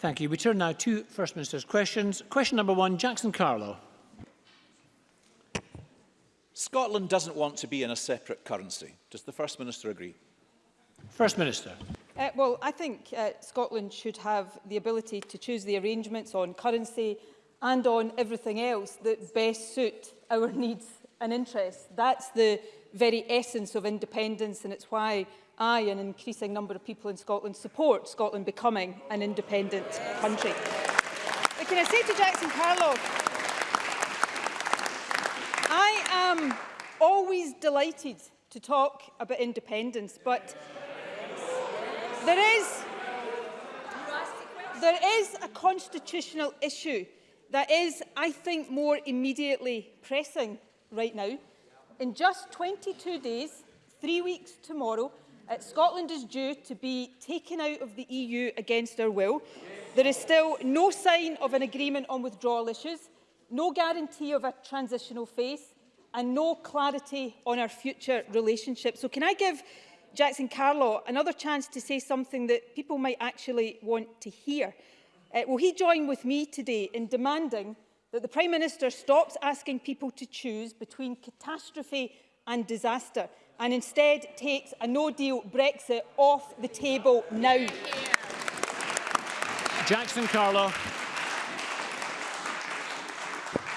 Thank you. We turn now to First Minister's questions. Question number one, Jackson Carlo. Scotland doesn't want to be in a separate currency. Does the First Minister agree? First Minister. Uh, well, I think uh, Scotland should have the ability to choose the arrangements on currency and on everything else that best suit our needs and interests. That's the very essence of independence and it's why I, an increasing number of people in Scotland, support Scotland becoming an independent yes. country. But can I say to Jackson Carlow, I am always delighted to talk about independence, but there is, there is a constitutional issue that is, I think, more immediately pressing right now in just 22 days, three weeks tomorrow, uh, Scotland is due to be taken out of the EU against our will. There is still no sign of an agreement on withdrawal issues, no guarantee of a transitional phase and no clarity on our future relationship. So can I give Jackson Carlaw another chance to say something that people might actually want to hear? Uh, will he join with me today in demanding that the Prime Minister stops asking people to choose between catastrophe and disaster and instead takes a no-deal Brexit off the table now. Jackson Carlo.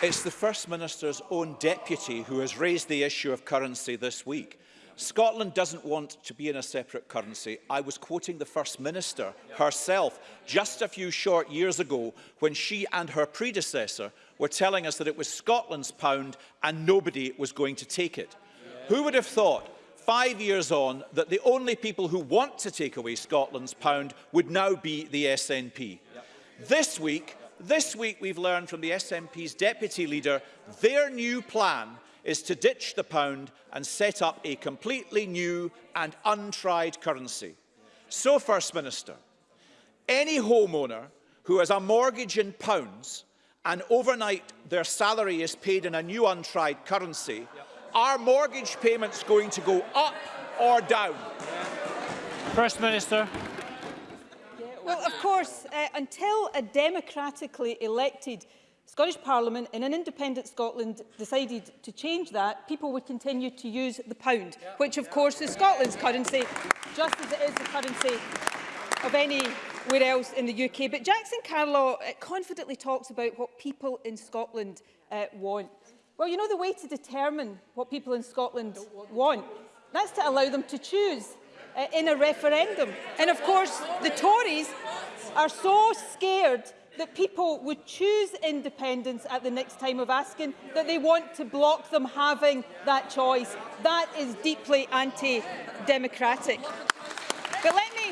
It's the First Minister's own deputy who has raised the issue of currency this week. Scotland doesn't want to be in a separate currency. I was quoting the First Minister herself just a few short years ago when she and her predecessor were telling us that it was Scotland's pound and nobody was going to take it. Who would have thought five years on that the only people who want to take away Scotland's pound would now be the SNP. This week, this week we've learned from the SNP's deputy leader their new plan is to ditch the pound and set up a completely new and untried currency. So, First Minister, any homeowner who has a mortgage in pounds and overnight their salary is paid in a new untried currency, yep. are mortgage payments going to go up or down? First Minister. Well, of course, uh, until a democratically elected Scottish Parliament, in an independent Scotland, decided to change that, people would continue to use the pound, yeah, which of yeah, course is yeah, Scotland's currency, just as it is the currency of anywhere else in the UK. But Jackson Carlaw uh, confidently talks about what people in Scotland uh, want. Well, you know the way to determine what people in Scotland want, want? That's to allow them to choose uh, in a referendum. And of course, the Tories are so scared that people would choose independence at the next time of asking, that they want to block them having that choice. That is deeply anti-democratic. But let me...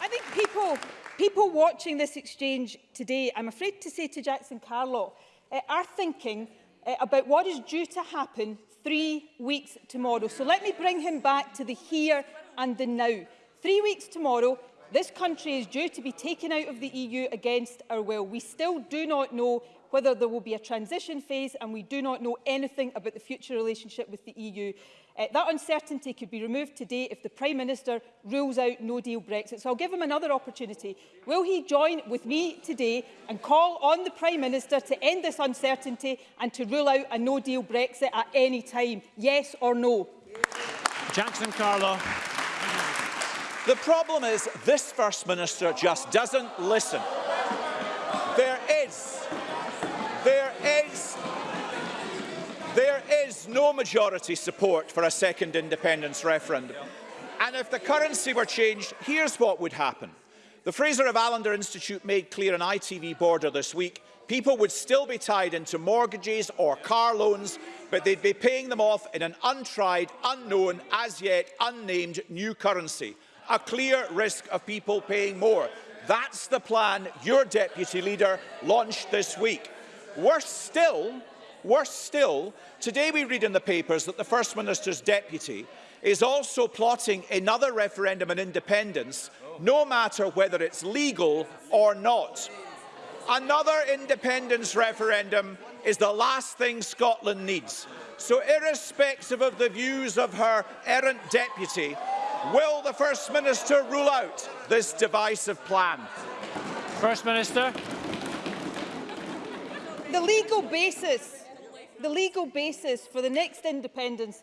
I think people, people watching this exchange today, I'm afraid to say to Jackson Carlo, uh, are thinking uh, about what is due to happen three weeks tomorrow. So let me bring him back to the here and the now. Three weeks tomorrow, This country is due to be taken out of the EU against our will. We still do not know whether there will be a transition phase and we do not know anything about the future relationship with the EU. Uh, that uncertainty could be removed today if the Prime Minister rules out no-deal Brexit. So I'll give him another opportunity. Will he join with me today and call on the Prime Minister to end this uncertainty and to rule out a no-deal Brexit at any time? Yes or no? Jackson Carlo. The problem is this First Minister just doesn't listen. There is, there is, there is no majority support for a second independence referendum. And if the currency were changed, here's what would happen. The Fraser of Allender Institute made clear in ITV Border this week people would still be tied into mortgages or car loans, but they'd be paying them off in an untried, unknown, as yet unnamed new currency a clear risk of people paying more. That's the plan your deputy leader launched this week. Worse still, worse still, today we read in the papers that the First Minister's deputy is also plotting another referendum on independence, no matter whether it's legal or not. Another independence referendum is the last thing Scotland needs. So irrespective of the views of her errant deputy, Will the First Minister rule out this divisive plan? First Minister. The legal basis, the legal basis for the next independence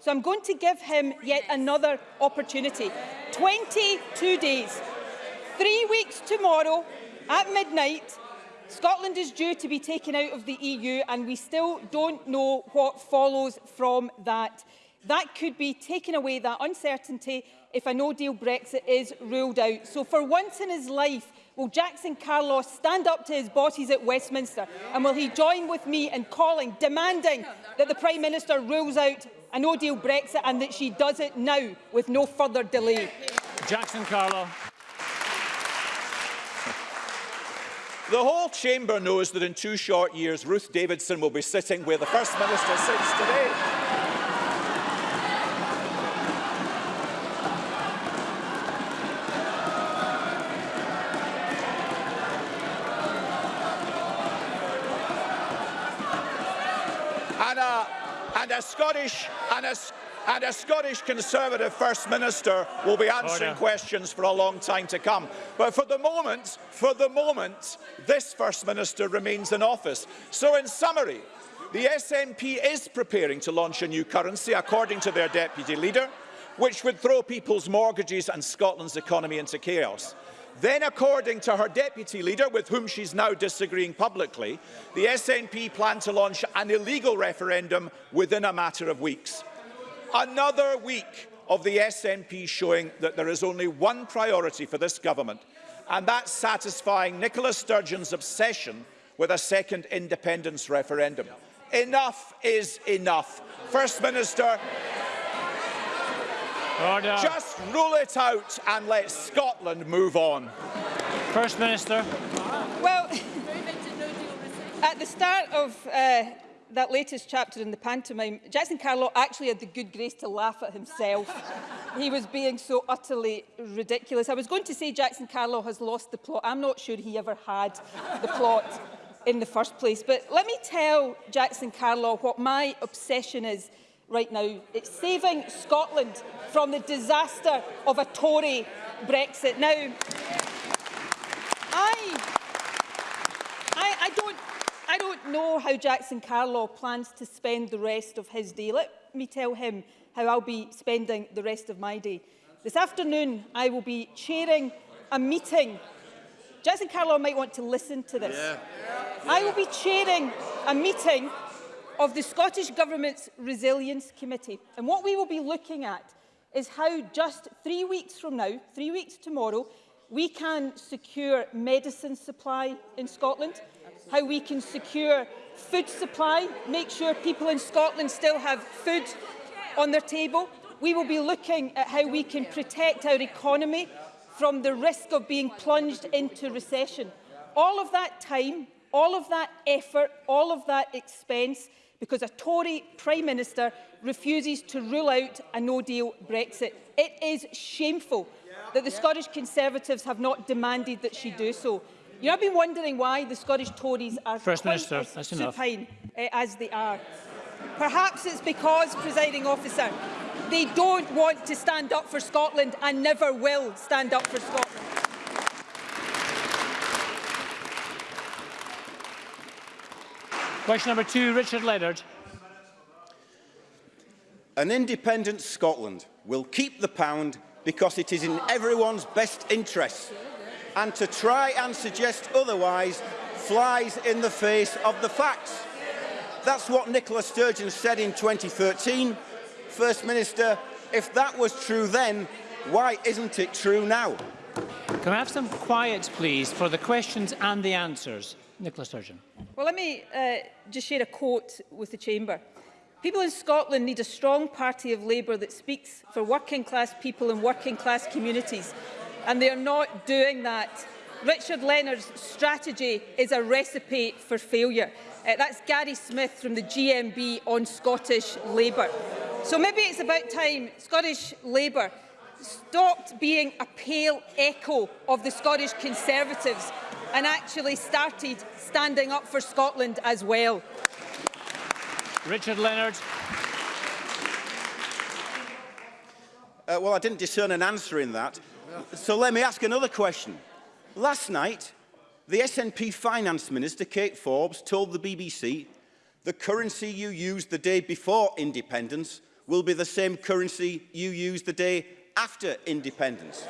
So I'm going to give him yet another opportunity. 22 days. Three weeks tomorrow at midnight, Scotland is due to be taken out of the EU and we still don't know what follows from that. That could be taking away that uncertainty if a no-deal Brexit is ruled out. So for once in his life, will Jackson Carlos stand up to his bosses at Westminster and will he join with me in calling, demanding that the Prime Minister rules out a no-deal Brexit and that she does it now with no further delay? Jackson Carlos. The whole chamber knows that in two short years, Ruth Davidson will be sitting where the First Minister sits today. and a, and a Scottish and a, and a Scottish Conservative First Minister will be oh, answering oh, questions for a long time to come. But for the moment, for the moment, this First Minister remains in office. So in summary, the SNP is preparing to launch a new currency, according to their deputy leader, which would throw people's mortgages and Scotland's economy into chaos. Then, according to her deputy leader, with whom she's now disagreeing publicly, the SNP plan to launch an illegal referendum within a matter of weeks. Another week of the SNP showing that there is only one priority for this government, and that's satisfying Nicola Sturgeon's obsession with a second independence referendum. Enough is enough. First Minister, Order. Uh, Just rule it out and let Scotland move on. First Minister. Well, at the start of uh, that latest chapter in the pantomime, Jackson Carlow actually had the good grace to laugh at himself. he was being so utterly ridiculous. I was going to say Jackson Carlow has lost the plot. I'm not sure he ever had the plot in the first place. But let me tell Jackson Carlow what my obsession is right now. It's saving Scotland from the disaster of a Tory Brexit. Now, I, I, I, don't, I don't know how Jackson Carlaw plans to spend the rest of his day. Let me tell him how I'll be spending the rest of my day. This afternoon, I will be chairing a meeting. Jackson Carlaw might want to listen to this. Yeah. Yeah. I will be chairing a meeting of the Scottish Government's Resilience Committee. And what we will be looking at is how just three weeks from now, three weeks tomorrow, we can secure medicine supply in Scotland, how we can secure food supply, make sure people in Scotland still have food on their table. We will be looking at how we can protect our economy from the risk of being plunged into recession. All of that time, all of that effort, all of that expense because a Tory Prime Minister refuses to rule out a no-deal Brexit. It is shameful that the Scottish Conservatives have not demanded that she do so. You know, I've been wondering why the Scottish Tories are First Minister, as that's supine uh, as they are. Perhaps it's because, presiding officer, they don't want to stand up for Scotland and never will stand up for Scotland. Question number two, Richard Leonard. An independent Scotland will keep the pound because it is in everyone's best interests. And to try and suggest otherwise flies in the face of the facts. That's what Nicola Sturgeon said in 2013. First Minister, if that was true then, why isn't it true now? Can I have some quiet, please, for the questions and the answers? Nicola Sturgeon. Well, let me uh, just share a quote with the Chamber. People in Scotland need a strong party of Labour that speaks for working class people and working class communities, and they are not doing that. Richard Leonard's strategy is a recipe for failure. Uh, that's Gary Smith from the GMB on Scottish Labour. So maybe it's about time Scottish Labour stopped being a pale echo of the Scottish Conservatives and actually started standing up for Scotland as well. Richard Leonard. Uh, well, I didn't discern an answer in that. So let me ask another question. Last night, the SNP Finance Minister, Kate Forbes, told the BBC the currency you used the day before independence will be the same currency you used the day after independence.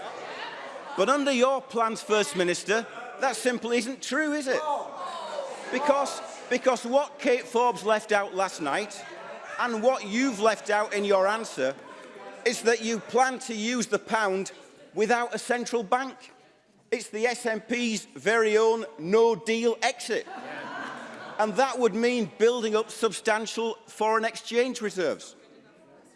But under your plans, First Minister, That simply isn't true, is it? Because, because what Kate Forbes left out last night and what you've left out in your answer is that you plan to use the pound without a central bank. It's the SNP's very own no-deal exit. And that would mean building up substantial foreign exchange reserves.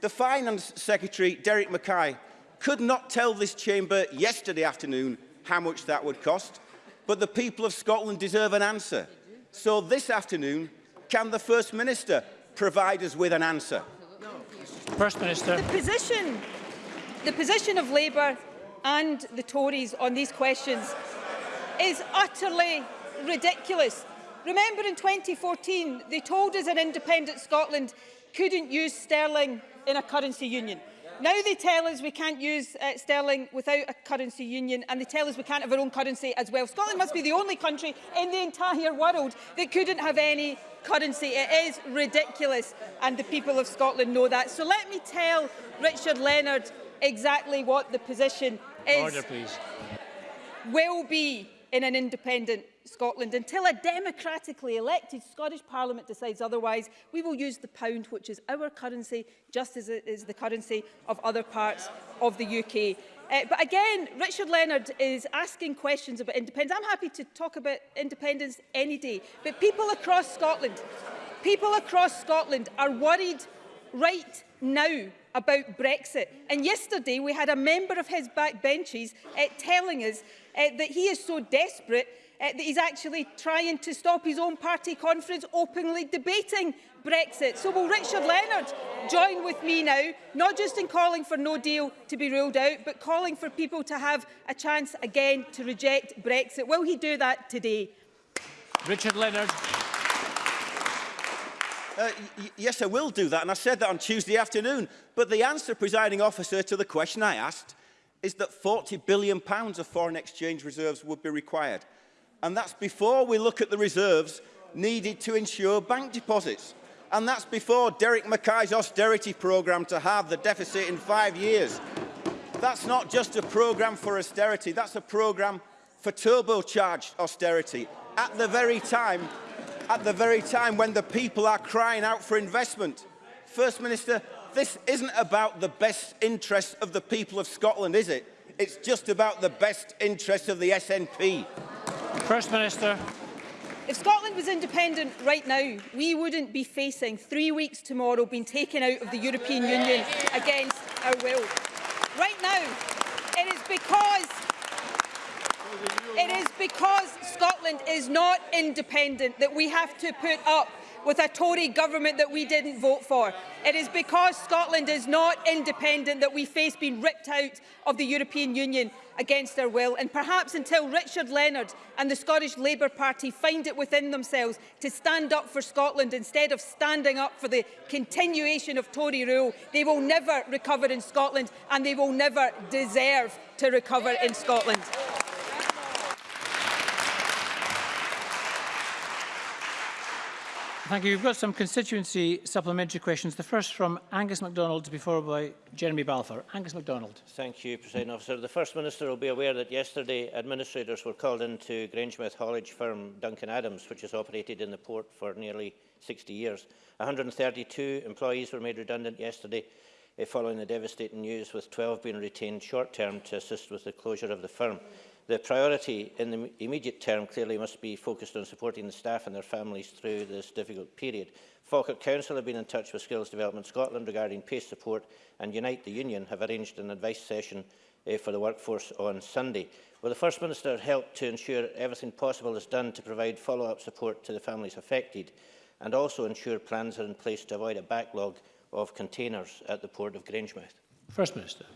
The Finance Secretary, Derek Mackay, could not tell this chamber yesterday afternoon how much that would cost. But the people of Scotland deserve an answer. So this afternoon, can the First Minister provide us with an answer? No. First Minister. The position, the position of Labour and the Tories on these questions is utterly ridiculous. Remember in 2014, they told us an independent Scotland couldn't use sterling in a currency union. Now they tell us we can't use uh, sterling without a currency union and they tell us we can't have our own currency as well. Scotland must be the only country in the entire world that couldn't have any currency. It is ridiculous and the people of Scotland know that. So let me tell Richard Leonard exactly what the position is. Order, please. Will be in an independent Scotland. Until a democratically elected Scottish Parliament decides otherwise, we will use the pound, which is our currency, just as it is the currency of other parts of the UK. Uh, but again, Richard Leonard is asking questions about independence. I'm happy to talk about independence any day, but people across Scotland, people across Scotland are worried right now about Brexit. And yesterday we had a member of his backbenches uh, eh, telling us uh, that he is so desperate uh, that he's actually trying to stop his own party conference openly debating Brexit. So will Richard Leonard join with me now, not just in calling for no deal to be ruled out, but calling for people to have a chance again to reject Brexit? Will he do that today? Richard Leonard. Uh, yes, I will do that, and I said that on Tuesday afternoon. But the answer, presiding officer, to the question I asked is that £40 billion pounds of foreign exchange reserves would be required. And that's before we look at the reserves needed to ensure bank deposits. And that's before Derek Mackay's austerity programme to halve the deficit in five years. That's not just a programme for austerity, that's a programme for turbocharged austerity at the very time at the very time when the people are crying out for investment. First Minister, this isn't about the best interests of the people of Scotland, is it? It's just about the best interests of the SNP. First Minister. If Scotland was independent right now, we wouldn't be facing three weeks tomorrow being taken out of the European Union against our will. Right now, it is because It is because Scotland is not independent that we have to put up with a Tory government that we didn't vote for. It is because Scotland is not independent that we face being ripped out of the European Union against their will. And perhaps until Richard Leonard and the Scottish Labour Party find it within themselves to stand up for Scotland instead of standing up for the continuation of Tory rule, they will never recover in Scotland and they will never deserve to recover in Scotland. Thank you. We've got some constituency supplementary questions. The first from Angus MacDonald to be followed by Jeremy Balfour. Angus MacDonald. Thank you, President Officer. The First Minister will be aware that yesterday administrators were called into Grangemouth haulage firm Duncan Adams, which has operated in the port for nearly 60 years. 132 employees were made redundant yesterday eh, following the devastating news, with 12 being retained short-term to assist with the closure of the firm. The priority in the immediate term clearly must be focused on supporting the staff and their families through this difficult period. Falkirk Council have been in touch with Skills Development Scotland regarding pay support and Unite the Union have arranged an advice session uh, for the workforce on Sunday. Will the First Minister help to ensure everything possible is done to provide follow-up support to the families affected and also ensure plans are in place to avoid a backlog of containers at the port of Grangemouth? First Minister.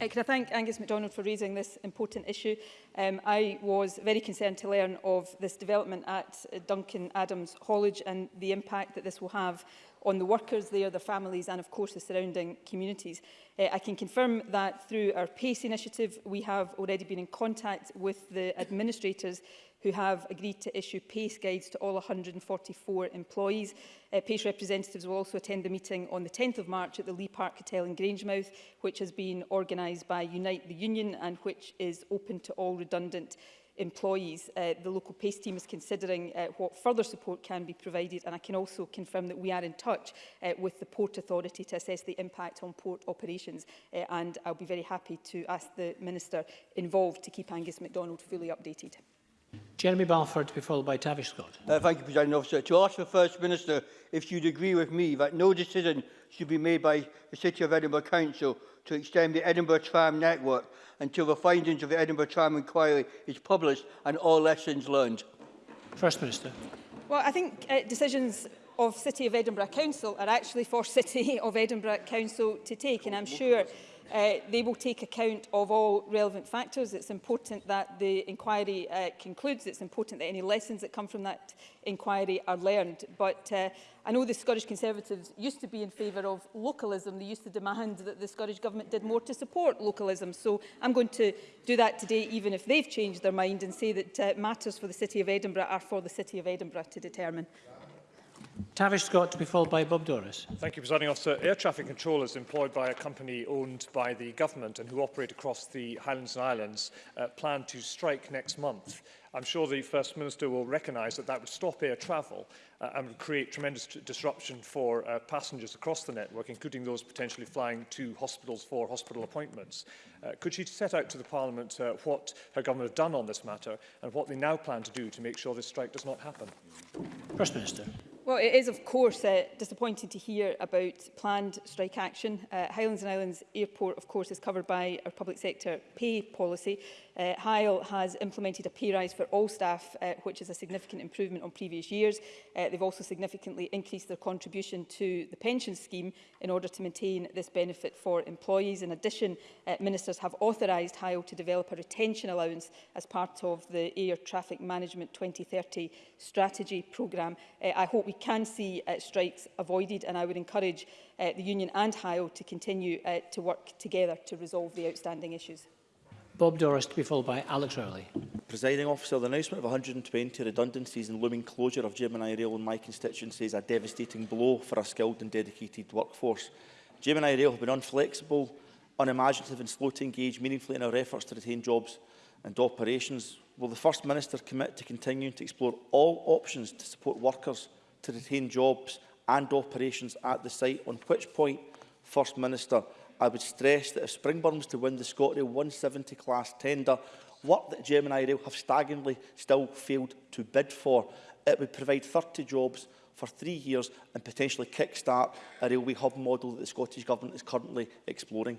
Uh, can I thank Angus MacDonald for raising this important issue? Um, I was very concerned to learn of this development at uh, Duncan Adams College and the impact that this will have on the workers there, their families and of course the surrounding communities. Uh, I can confirm that through our PACE initiative we have already been in contact with the administrators who have agreed to issue pay guides to all 144 employees. Uh, PACE representatives will also attend the meeting on the 10th of March at the Lee Park Hotel in Grangemouth, which has been organised by Unite the Union and which is open to all redundant employees. Uh, the local PACE team is considering uh, what further support can be provided and I can also confirm that we are in touch uh, with the Port Authority to assess the impact on port operations uh, and I'll be very happy to ask the Minister involved to keep Angus MacDonald fully updated. Jeremy Balfour to be followed by Tavish Scott. Uh, thank you, President Officer. To ask the First Minister if she would agree with me that no decision should be made by the City of Edinburgh Council to extend the Edinburgh tram network until the findings of the Edinburgh tram inquiry is published and all lessons learned. First Minister. Well, I think uh, decisions of City of Edinburgh Council are actually for City of Edinburgh Council to take and I'm sure Uh, they will take account of all relevant factors. It's important that the inquiry uh, concludes. It's important that any lessons that come from that inquiry are learned. But uh, I know the Scottish Conservatives used to be in favour of localism. They used to demand that the Scottish Government did more to support localism. So I'm going to do that today, even if they've changed their mind and say that uh, matters for the City of Edinburgh are for the City of Edinburgh to determine. Yeah. Tavish Scott to be followed by Bob Doris. Thank you, Presiding Officer. Air traffic controllers employed by a company owned by the government and who operate across the Highlands and Islands uh, plan to strike next month. I'm sure the First Minister will recognise that that would stop air travel uh, and would create tremendous disruption for uh, passengers across the network, including those potentially flying to hospitals for hospital appointments. Uh, could she set out to the Parliament uh, what her government have done on this matter and what they now plan to do to make sure this strike does not happen? First Minister. Well, it is, of course, uh, disappointing to hear about planned strike action. Uh, Highlands and Islands Airport, of course, is covered by our public sector pay policy. Uh, Hyle has implemented a pay rise for all staff, uh, which is a significant improvement on previous years. Uh, they've also significantly increased their contribution to the pension scheme in order to maintain this benefit for employees. In addition, uh, ministers have authorised Hyle to develop a retention allowance as part of the Air Traffic Management 2030 strategy programme. Uh, I hope we can see uh, strikes avoided and I would encourage uh, the union and Hyle to continue uh, to work together to resolve the outstanding issues. Bob Doris to be followed by Alex Rowley. Presiding officer, the announcement of 120 redundancies and looming closure of Gemini Rail in my constituency is a devastating blow for a skilled and dedicated workforce. Gemini Rail have been unflexible, unimaginative and slow to engage meaningfully in our efforts to retain jobs and operations. Will the First Minister commit to continuing to explore all options to support workers to retain jobs and operations at the site? On which point, First Minister, I would stress that if Springburn was to win the Scotland 170 class tender, work that Gemini Rail have staggeringly still failed to bid for. It would provide 30 jobs for three years and potentially kick-start a railway hub model that the Scottish Government is currently exploring.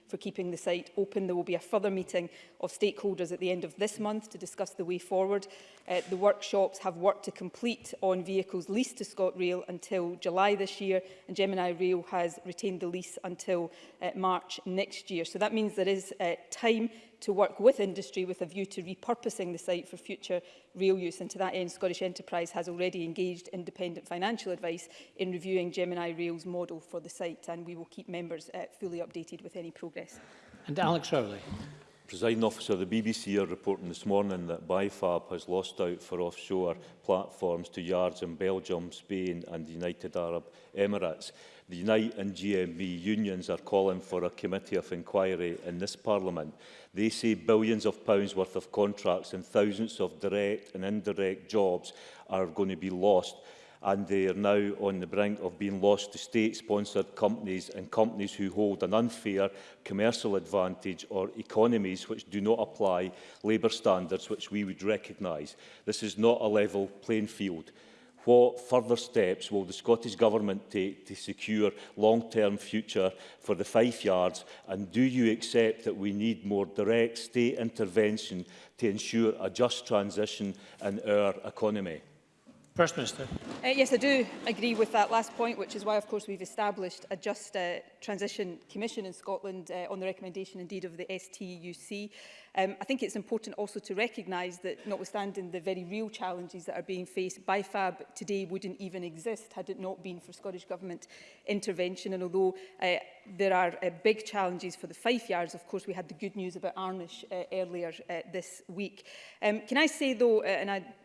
for keeping the site open. The will be a further meeting of stakeholders at the end of this month to discuss the way forward. Uh, the workshops have worked to complete on vehicles leased to ScotRail until July this year, and Gemini Rail has retained the lease until uh, March next year. So that means there is uh, time to work with industry with a view to repurposing the site for future rail use. And to that end, Scottish Enterprise has already engaged independent financial advice in reviewing Gemini Rail's model for the site. And we will keep members uh, fully updated with any progress. And Alex Rowley. Presiding officer, the BBC are reporting this morning that BIFAB has lost out for offshore platforms to yards in Belgium, Spain and the United Arab Emirates. The Unite and GMB unions are calling for a committee of inquiry in this parliament. They say billions of pounds worth of contracts and thousands of direct and indirect jobs are going to be lost and they are now on the brink of being lost to state-sponsored companies and companies who hold an unfair commercial advantage or economies which do not apply labour standards which we would recognise. This is not a level playing field. What further steps will the Scottish Government take to secure long-term future for the five Yards? And do you accept that we need more direct state intervention to ensure a just transition in our economy? First Minister. Uh, yes, I do agree with that last point, which is why, of course, we've established a just uh, transition commission in Scotland uh, on the recommendation, indeed, of the STUC. Um, I think it's important also to recognise that, notwithstanding the very real challenges that are being faced, BIFAB today wouldn't even exist had it not been for Scottish Government intervention. And although uh, there are uh, big challenges for the five Yards, of course, we had the good news about Arnish uh, earlier uh, this week. Um, can I say, though, uh, and I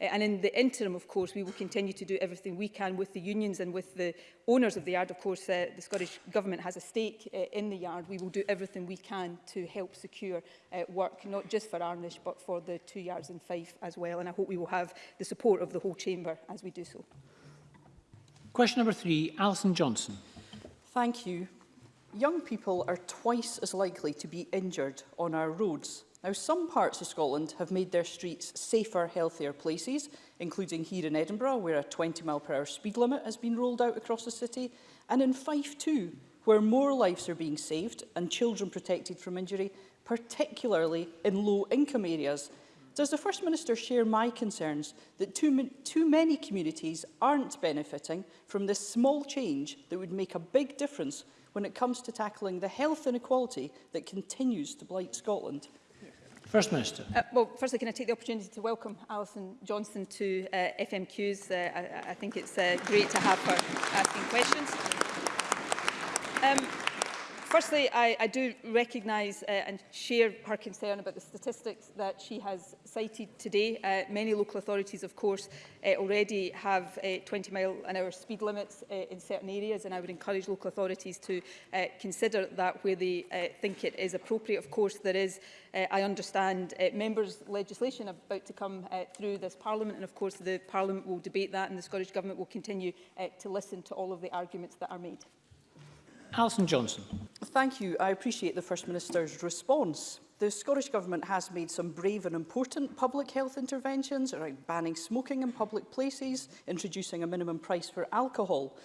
Uh, and in the interim, of course, we will continue to do everything we can with the unions and with the owners of the yard. Of course, uh, the Scottish Government has a stake uh, in the yard. We will do everything we can to help secure uh, work, not just for Arnish, but for the two yards in Fife as well. And I hope we will have the support of the whole chamber as we do so. Question number three, Alison Johnson. Thank you. Young people are twice as likely to be injured on our roads. Now, some parts of Scotland have made their streets safer, healthier places, including here in Edinburgh, where a 20 mph speed limit has been rolled out across the city, and in Fife too, where more lives are being saved and children protected from injury, particularly in low-income areas. Does the First Minister share my concerns that too, too many communities aren't benefiting from this small change that would make a big difference when it comes to tackling the health inequality that continues to blight Scotland? First Minister. Uh, well, firstly, can I take the opportunity to welcome Alison Johnston to uh, FMQs? Uh, I, I think it's uh, great to have her asking questions. Firstly, I, I do recognise uh, and share her concern about the statistics that she has cited today. Uh, many local authorities, of course, uh, already have uh, 20 mile an hour speed limits uh, in certain areas, and I would encourage local authorities to uh, consider that where they uh, think it is appropriate. Of course, there is, uh, I understand, uh, members' legislation about to come uh, through this Parliament, and of course, the Parliament will debate that, and the Scottish Government will continue uh, to listen to all of the arguments that are made. Alison Johnson. Thank you. I appreciate the First Minister's response. The Scottish Government has made some brave and important public health interventions around banning smoking in public places, introducing a minimum price for alcohol.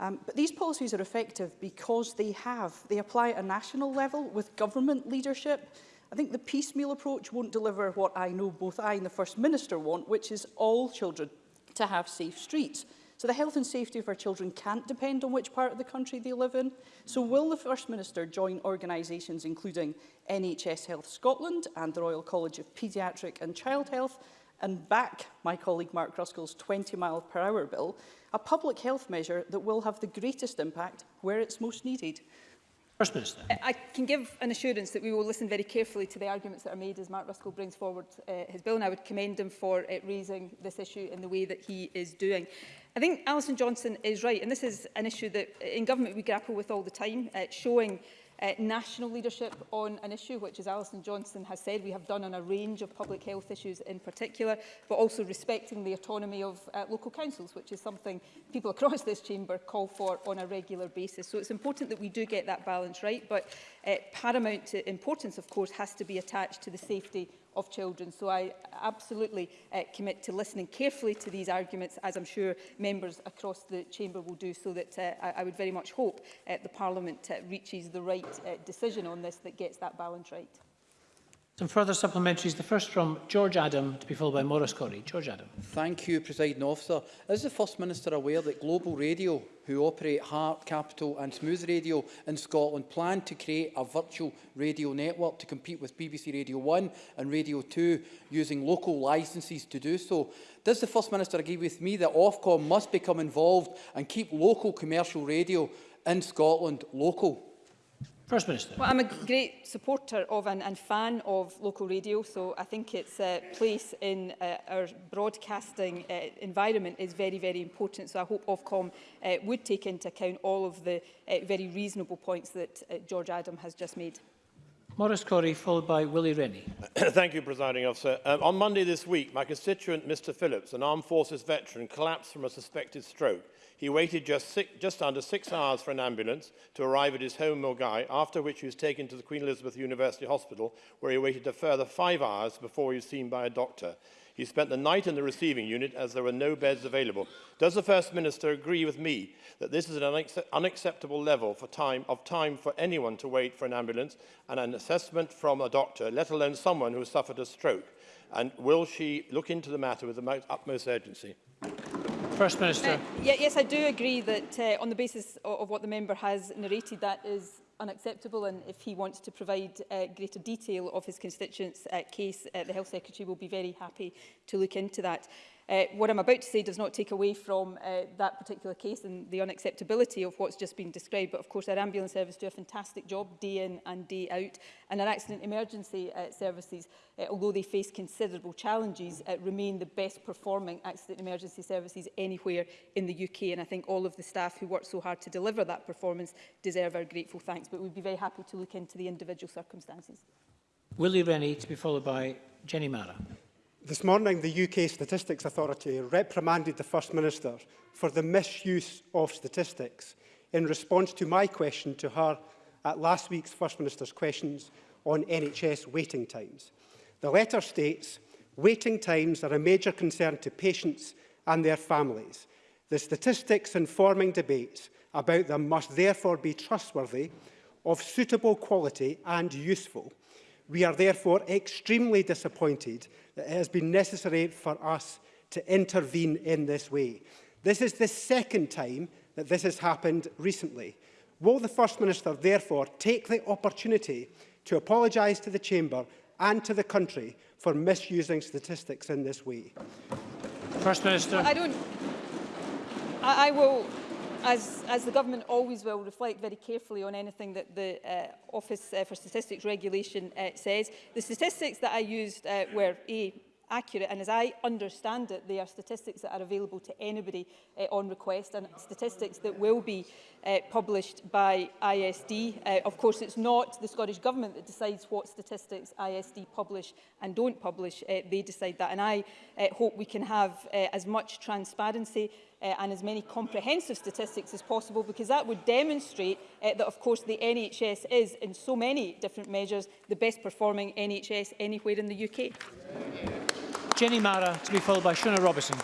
Um, but these policies are effective because they have, they apply at a national level with government leadership. I think the piecemeal approach won't deliver what I know both I and the First Minister want, which is all children to have safe streets. So the health and safety of our children can't depend on which part of the country they live in. So will the First Minister join organisations including NHS Health Scotland and the Royal College of Paediatric and Child Health and back my colleague Mark Ruskell's 20 mile per hour bill, a public health measure that will have the greatest impact where it's most needed. First Minister. Uh, I can give an assurance that we will listen very carefully to the arguments that are made as Mark Ruskell brings forward uh, his bill, and I would commend him for uh, raising this issue in the way that he is doing. I think Alison Johnson is right, and this is an issue that uh, in government we grapple with all the time, uh, showing uh, national leadership on an issue, which, as Alison Johnson has said, we have done on a range of public health issues in particular, but also respecting the autonomy of uh, local councils, which is something people across this chamber call for on a regular basis. So it's important that we do get that balance right, but uh, paramount importance, of course, has to be attached to the safety of children. So I absolutely uh, commit to listening carefully to these arguments, as I'm sure members across the chamber will do, so that uh, I, I would very much hope uh, the Parliament uh, reaches the right uh, decision on this that gets that balance right. Some further supplementaries, the first from George Adam, to be followed by Maurice Corey. George Adam. Thank you, presiding Officer. Is the First Minister aware that Global Radio, who operate Heart, Capital and Smooth Radio in Scotland, plan to create a virtual radio network to compete with BBC Radio 1 and Radio 2 using local licences to do so? Does the First Minister agree with me that Ofcom must become involved and keep local commercial radio in Scotland local? First Minister. Well, I'm a great supporter of and, and fan of local radio, so I think its uh, place in uh, our broadcasting uh, environment is very, very important. So I hope Ofcom uh, would take into account all of the uh, very reasonable points that uh, George Adam has just made. Maurice Corey, followed by Willie Rennie. Thank you, Presiding Officer. Um, on Monday this week, my constituent, Mr Phillips, an armed forces veteran, collapsed from a suspected stroke. He waited just, six, just under six hours for an ambulance to arrive at his home, Mogai, after which he was taken to the Queen Elizabeth University Hospital, where he waited a further five hours before he was seen by a doctor. He spent the night in the receiving unit as there were no beds available. Does the First Minister agree with me that this is an unacceptable level for time, of time for anyone to wait for an ambulance and an assessment from a doctor, let alone someone who has suffered a stroke? And will she look into the matter with the utmost urgency? First Minister. Uh, yeah, yes, I do agree that uh, on the basis of, of what the member has narrated, that is unacceptable and if he wants to provide uh, greater detail of his constituents' uh, case, uh, the Health Secretary will be very happy to look into that. Uh, what I'm about to say does not take away from uh, that particular case and the unacceptability of what's just been described, but of course our ambulance service do a fantastic job day in and day out, and our accident emergency uh, services, uh, although they face considerable challenges, uh, remain the best performing accident emergency services anywhere in the UK, and I think all of the staff who work so hard to deliver that performance deserve our grateful thanks, but we'd be very happy to look into the individual circumstances. Willie Rennie to be followed by Jenny Mara. This morning, the UK Statistics Authority reprimanded the First Minister for the misuse of statistics in response to my question to her at last week's First Minister's questions on NHS waiting times. The letter states, waiting times are a major concern to patients and their families. The statistics informing debates about them must therefore be trustworthy, of suitable quality and useful, We are therefore extremely disappointed that it has been necessary for us to intervene in this way. This is the second time that this has happened recently. Will the First Minister therefore take the opportunity to apologise to the Chamber and to the country for misusing statistics in this way? First Minister. I don't... I, I will... as, as the government always will, reflect very carefully on anything that the uh, Office uh, for Statistics Regulation uh, says. The statistics that I used uh, were A, accurate and as I understand it they are statistics that are available to anybody uh, on request and statistics that will be uh, published by ISD. Uh, of course it's not the Scottish Government that decides what statistics ISD publish and don't publish, uh, they decide that and I uh, hope we can have uh, as much transparency uh, and as many comprehensive statistics as possible because that would demonstrate uh, that of course the NHS is in so many different measures the best performing NHS anywhere in the UK. Jenny Mara to be followed by Shona Robertson.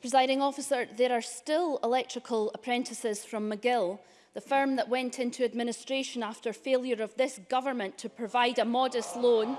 Presiding officer, there are still electrical apprentices from McGill, the firm that went into administration after failure of this government to provide a modest loan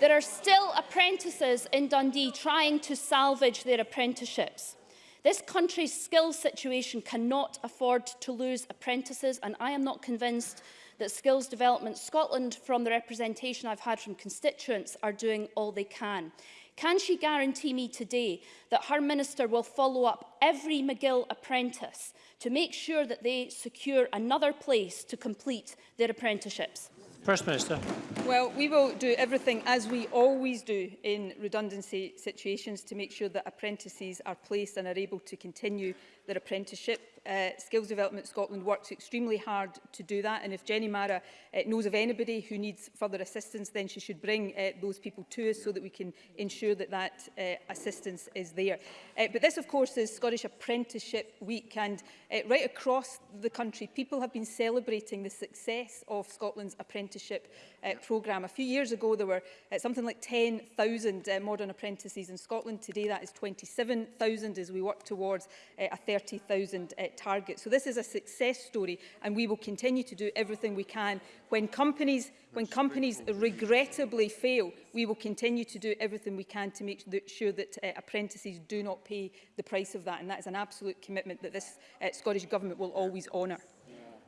There are still apprentices in Dundee trying to salvage their apprenticeships. This country's skills situation cannot afford to lose apprentices and I am not convinced that Skills Development Scotland, from the representation I've had from constituents, are doing all they can. Can she guarantee me today that her minister will follow up every McGill apprentice to make sure that they secure another place to complete their apprenticeships? First Minister. Well, we will do everything, as we always do in redundancy situations, to make sure that apprentices are placed and are able to continue their apprenticeship uh, Skills Development Scotland works extremely hard to do that. And if Jenny Mara uh, knows of anybody who needs further assistance, then she should bring uh, those people to us so that we can ensure that that uh, assistance is there. Uh, but this, of course, is Scottish Apprenticeship Week. And uh, right across the country, people have been celebrating the success of Scotland's apprenticeship uh, programme. A few years ago, there were uh, something like 10,000 uh, modern apprentices in Scotland. Today, that is 27,000 as we work towards uh, a 30,000 uh, target. So this is a success story and we will continue to do everything we can. When companies, when companies regrettably fail, we will continue to do everything we can to make sure that uh, apprentices do not pay the price of that. And that is an absolute commitment that this uh, Scottish Government will always honour.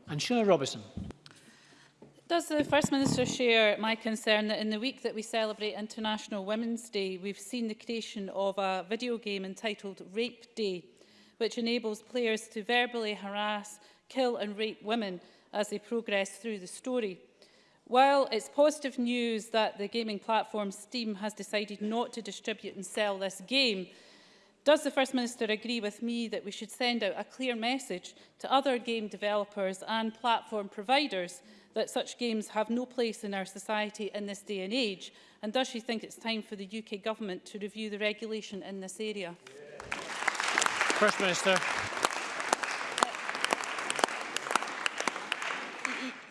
And Sheila Robertson. Does the First Minister share my concern that in the week that we celebrate International Women's Day, we've seen the creation of a video game entitled Rape Day, which enables players to verbally harass, kill and rape women as they progress through the story. While it's positive news that the gaming platform Steam has decided not to distribute and sell this game, does the First Minister agree with me that we should send out a clear message to other game developers and platform providers that such games have no place in our society in this day and age? And does she think it's time for the UK government to review the regulation in this area? Yeah. First Minister.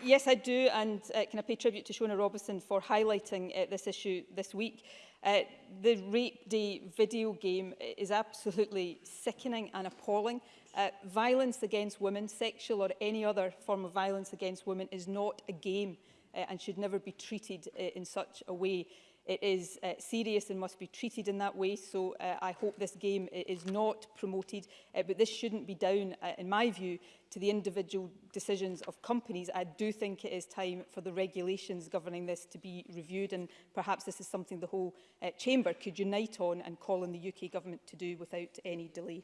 Yes, I do, and uh, can I pay tribute to Shona Robinson for highlighting uh, this issue this week. Uh, the Rape Day video game uh, is absolutely sickening and appalling. Uh, violence against women, sexual or any other form of violence against women, is not a game uh, and should never be treated uh, in such a way. It is uh, serious and must be treated in that way, so uh, I hope this game is not promoted, uh, but this shouldn't be down, uh, in my view, to the individual decisions of companies. I do think it is time for the regulations governing this to be reviewed and perhaps this is something the whole uh, chamber could unite on and call on the UK government to do without any delay.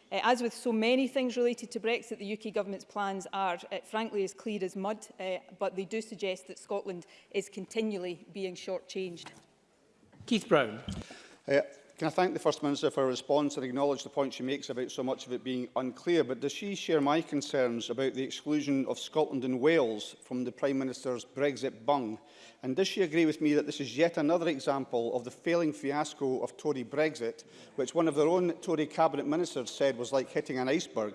Uh, as with so many things related to Brexit, the UK Government's plans are, uh, frankly, as clear as mud, uh, but they do suggest that Scotland is continually being shortchanged. Keith Brown. Uh, Can I thank the First Minister for her response and acknowledge the point she makes about so much of it being unclear, but does she share my concerns about the exclusion of Scotland and Wales from the Prime Minister's Brexit bung? And does she agree with me that this is yet another example of the failing fiasco of Tory Brexit, which one of their own Tory Cabinet Ministers said was like hitting an iceberg?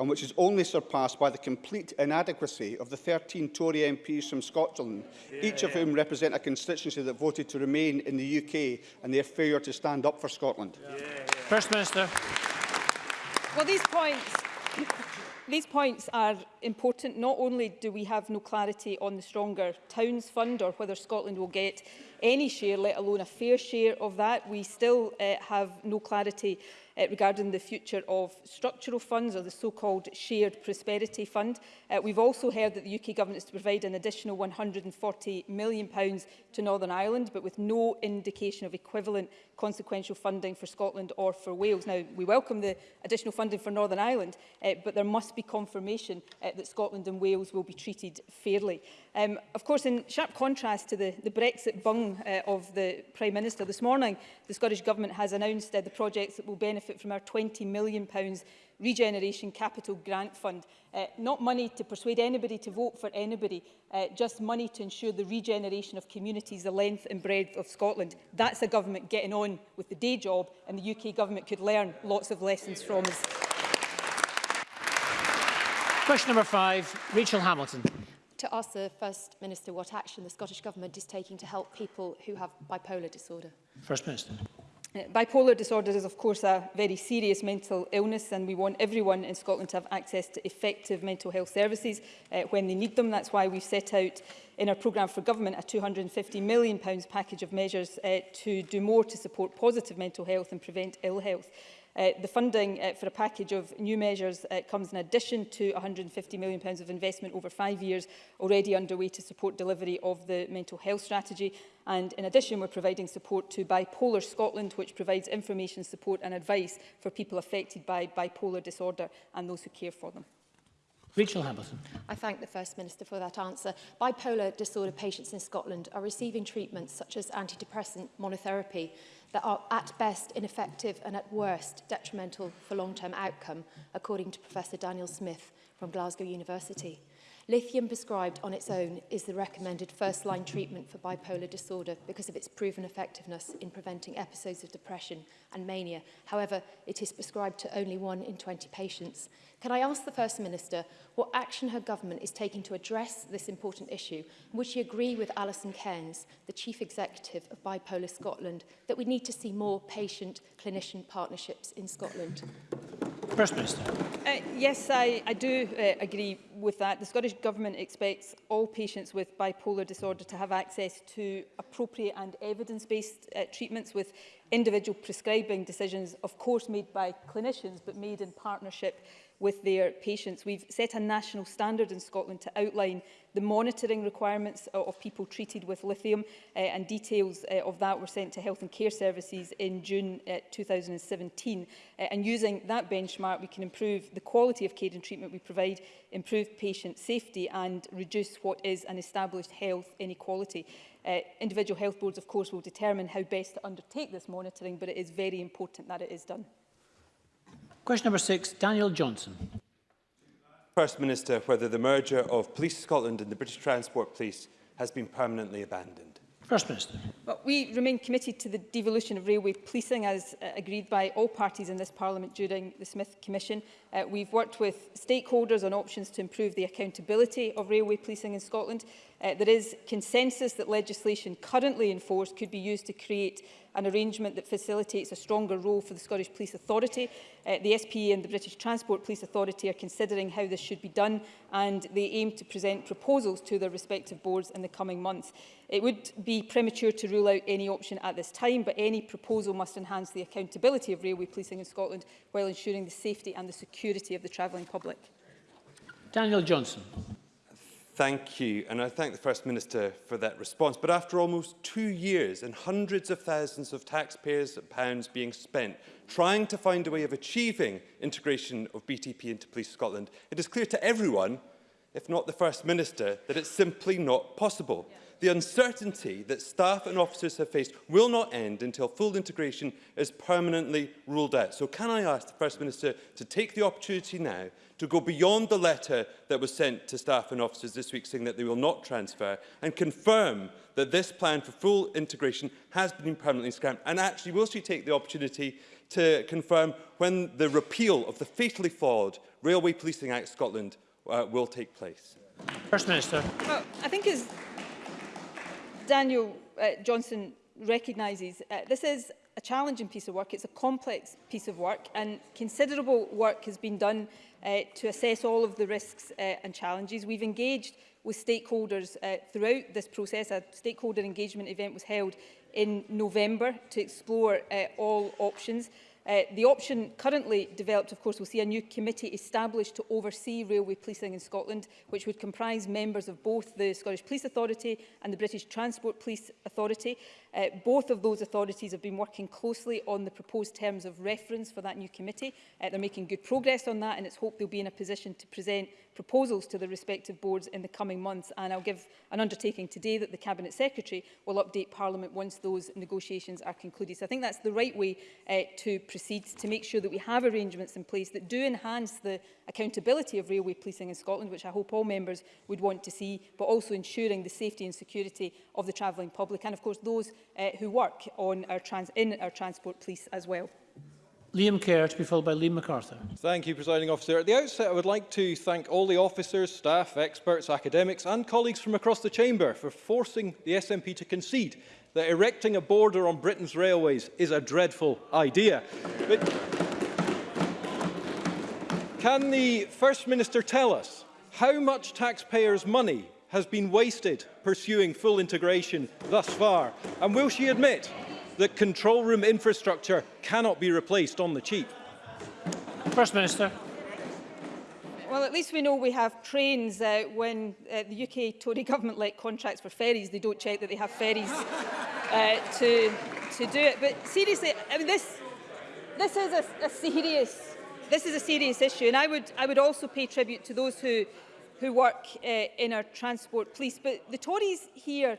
and which is only surpassed by the complete inadequacy of the 13 Tory MPs from Scotland, yeah, each of yeah. whom represent a constituency that voted to remain in the UK and their failure to stand up for Scotland. Yeah. Yeah, yeah. First Minister. Well, these points, these points are important. Not only do we have no clarity on the Stronger Towns Fund or whether Scotland will get any share, let alone a fair share of that, we still uh, have no clarity uh, regarding the future of structural funds or the so-called Shared Prosperity Fund. Uh, we've also heard that the UK Government is to provide an additional 140 million pounds to Northern Ireland, but with no indication of equivalent consequential funding for Scotland or for Wales. Now, we welcome the additional funding for Northern Ireland, uh, but there must be confirmation uh, uh, that Scotland and Wales will be treated fairly. Um, of course, in sharp contrast to the, the Brexit bung uh, of the Prime Minister this morning, the Scottish Government has announced uh, the projects that will benefit from our £20 million Regeneration Capital Grant Fund. Uh, not money to persuade anybody to vote for anybody, uh, just money to ensure the regeneration of communities the length and breadth of Scotland. That's a government getting on with the day job and the UK government could learn lots of lessons from us. Question number five, Rachel Hamilton. To ask the First Minister what action the Scottish Government is taking to help people who have bipolar disorder. First Minister. Uh, bipolar disorder is of course a very serious mental illness and we want everyone in Scotland to have access to effective mental health services uh, when they need them. That's why we've set out in our programme for government a £250 million package of measures uh, to do more to support positive mental health and prevent ill health. Uh, the funding uh, for a package of new measures uh, comes in addition to £150 million pounds of investment over five years already underway to support delivery of the mental health strategy. And in addition, we're providing support to Bipolar Scotland, which provides information, support and advice for people affected by bipolar disorder and those who care for them. Rachel Hamilton. I thank the First Minister for that answer. Bipolar disorder patients in Scotland are receiving treatments such as antidepressant monotherapy that are at best ineffective and at worst detrimental for long-term outcome, according to Professor Daniel Smith from Glasgow University. Lithium prescribed on its own is the recommended first-line treatment for bipolar disorder because of its proven effectiveness in preventing episodes of depression and mania. However, it is prescribed to only one in 20 patients. Can I ask the First Minister what action her government is taking to address this important issue? Would she agree with Alison Cairns, the Chief Executive of Bipolar Scotland, that we need to see more patient-clinician partnerships in Scotland? First Minister. Uh, yes, I, I do uh, agree with that, the Scottish Government expects all patients with bipolar disorder to have access to appropriate and evidence-based uh, treatments with individual prescribing decisions, of course made by clinicians, but made in partnership with their patients. We've set a national standard in Scotland to outline the monitoring requirements of people treated with lithium uh, and details uh, of that were sent to Health and Care Services in June uh, 2017. Uh, and using that benchmark, we can improve the quality of care and treatment we provide, improve patient safety and reduce what is an established health inequality. Uh, individual health boards, of course, will determine how best to undertake this monitoring, but it is very important that it is done. Question number six, Daniel Johnson. First Minister, whether the merger of Police Scotland and the British Transport Police has been permanently abandoned. First Minister. Well, we remain committed to the devolution of railway policing as uh, agreed by all parties in this Parliament during the Smith Commission. Uh, we've worked with stakeholders on options to improve the accountability of railway policing in Scotland Uh, there is consensus that legislation currently in force could be used to create an arrangement that facilitates a stronger role for the Scottish Police Authority. Uh, the SPA and the British Transport Police Authority are considering how this should be done and they aim to present proposals to their respective boards in the coming months. It would be premature to rule out any option at this time, but any proposal must enhance the accountability of railway policing in Scotland while ensuring the safety and the security of the travelling public. Daniel Johnson. Thank you, and I thank the First Minister for that response. But after almost two years and hundreds of thousands of taxpayers' pounds being spent trying to find a way of achieving integration of BTP into Police Scotland, it is clear to everyone if not the First Minister, that it's simply not possible. Yeah. The uncertainty that staff and officers have faced will not end until full integration is permanently ruled out. So can I ask the First Minister to take the opportunity now to go beyond the letter that was sent to staff and officers this week saying that they will not transfer and confirm that this plan for full integration has been permanently scrapped? And actually, will she take the opportunity to confirm when the repeal of the fatally flawed Railway Policing Act Scotland uh, will take place. First Minister. Well, I think as Daniel uh, Johnson recognises, uh, this is a challenging piece of work. It's a complex piece of work and considerable work has been done uh, to assess all of the risks uh, and challenges. We've engaged with stakeholders uh, throughout this process. A stakeholder engagement event was held in November to explore uh, all options. Uh, the option currently developed, of course, will see a new committee established to oversee railway policing in Scotland, which would comprise members of both the Scottish Police Authority and the British Transport Police Authority. Uh, both of those authorities have been working closely on the proposed terms of reference for that new committee. Uh, they're making good progress on that and it's hoped they'll be in a position to present proposals to the respective boards in the coming months. And I'll give an undertaking today that the Cabinet Secretary will update Parliament once those negotiations are concluded. So I think that's the right way uh, to proceed to make sure that we have arrangements in place that do enhance the accountability of railway policing in Scotland, which I hope all members would want to see, but also ensuring the safety and security of the travelling public and, of course, those uh, who work on our trans in our transport police as well. Liam Kerr to be followed by Liam MacArthur. Thank you, Presiding Officer. At the outset, I would like to thank all the officers, staff, experts, academics and colleagues from across the Chamber for forcing the SNP to concede that erecting a border on Britain's railways is a dreadful idea. But can the First Minister tell us how much taxpayers' money has been wasted pursuing full integration thus far? And will she admit that control room infrastructure cannot be replaced on the cheap? First Minister. Well, at least we know we have trains uh, when uh, the UK Tory government let contracts for ferries. They don't check that they have ferries uh, to, to do it. But seriously, I mean, this, this is a, a serious this is a serious issue and I would, I would also pay tribute to those who who work uh, in our transport police. But the Tories here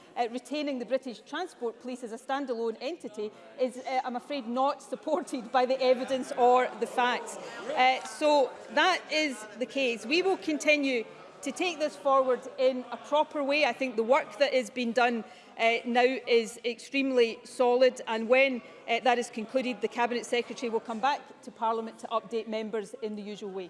uh, retaining the British Transport Police as a standalone entity is, uh, I'm afraid, not supported by the evidence or the facts. Uh, so that is the case. We will continue to take this forward in a proper way. I think the work that has been done uh, now is extremely solid and when uh, that is concluded the Cabinet Secretary will come back to Parliament to update members in the usual way.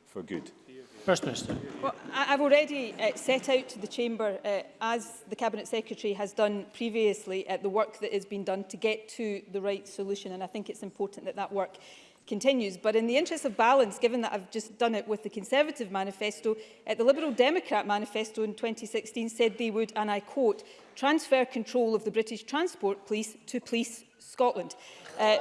for good? First Minister. Well, I've already uh, set out to the Chamber, uh, as the Cabinet Secretary has done previously, uh, the work that has been done to get to the right solution. And I think it's important that that work continues. But in the interest of balance, given that I've just done it with the Conservative manifesto, uh, the Liberal Democrat manifesto in 2016 said they would, and I quote, transfer control of the British Transport Police to Police Scotland, uh,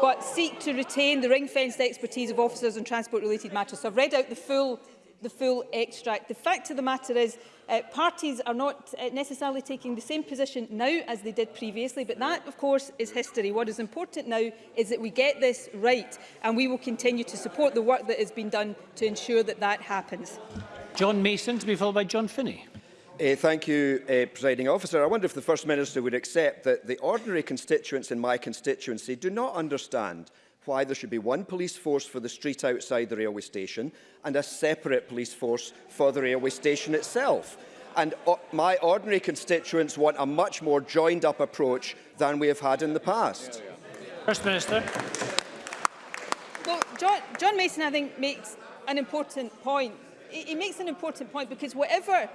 but seek to retain the ring-fenced expertise of officers on transport-related matters. So I've read out the full the full extract. The fact of the matter is uh, parties are not uh, necessarily taking the same position now as they did previously, but that, of course, is history. What is important now is that we get this right, and we will continue to support the work that has been done to ensure that that happens. John Mason to be followed by John Finney. Uh, thank you, uh, Presiding Officer. I wonder if the First Minister would accept that the ordinary constituents in my constituency do not understand why there should be one police force for the street outside the railway station and a separate police force for the railway station itself. And my ordinary constituents want a much more joined-up approach than we have had in the past. Yeah, First Minister. Well, John, John Mason, I think, makes an important point. He, he makes an important point because whatever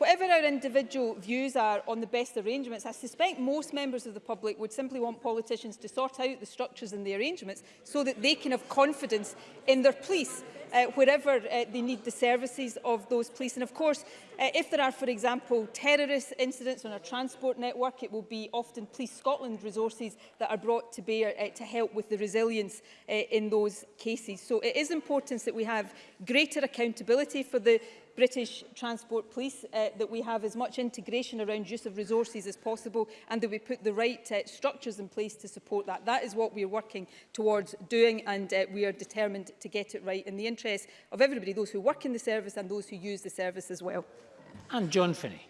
Whatever our individual views are on the best arrangements, I suspect most members of the public would simply want politicians to sort out the structures and the arrangements so that they can have confidence in their police uh, wherever uh, they need the services of those police. And of course, uh, if there are, for example, terrorist incidents on our transport network, it will be often Police Scotland resources that are brought to bear uh, to help with the resilience uh, in those cases. So it is important that we have greater accountability for the British Transport Police, uh, that we have as much integration around use of resources as possible and that we put the right uh, structures in place to support that. That is what we are working towards doing and uh, we are determined to get it right in the interest of everybody, those who work in the service and those who use the service as well. And John Finney.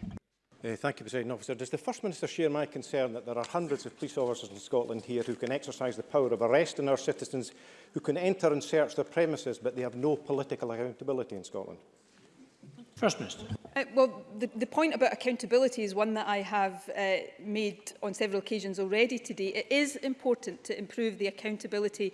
Uh, thank you, President Officer. Does the First Minister share my concern that there are hundreds of police officers in Scotland here who can exercise the power of arrest on our citizens, who can enter and search their premises, but they have no political accountability in Scotland? First Minister. Uh, well, the, the point about accountability is one that I have uh, made on several occasions already today. It is important to improve the accountability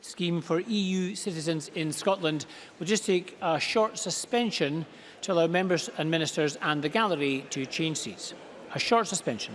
scheme for EU citizens in Scotland. We'll just take a short suspension to allow members and ministers and the gallery to change seats. A short suspension.